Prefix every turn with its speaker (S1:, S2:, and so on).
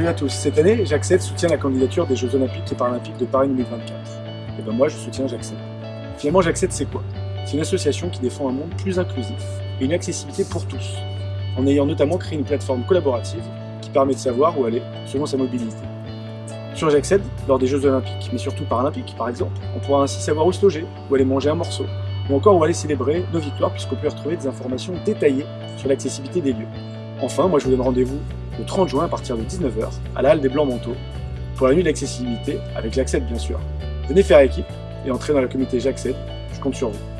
S1: Salut à tous. Cette année, j'accède soutient la candidature des Jeux Olympiques et Paralympiques de Paris 2024. Et ben moi, je soutiens j'accède. Finalement, j'accède, c'est quoi? C'est une association qui défend un monde plus inclusif et une accessibilité pour tous, en ayant notamment créé une plateforme collaborative qui permet de savoir où aller selon sa mobilité. Sur J'accède, lors des Jeux Olympiques, mais surtout Paralympiques par exemple, on pourra ainsi savoir où se loger, où aller manger un morceau, ou encore où aller célébrer nos victoires puisqu'on peut retrouver des informations détaillées sur l'accessibilité des lieux. Enfin, moi je vous donne rendez-vous le 30 juin à partir de 19h à la Halle des Blancs Manteaux pour la nuit d'accessibilité avec J'accède bien sûr. Venez faire équipe et entrer dans la communauté J'accède, je compte sur vous.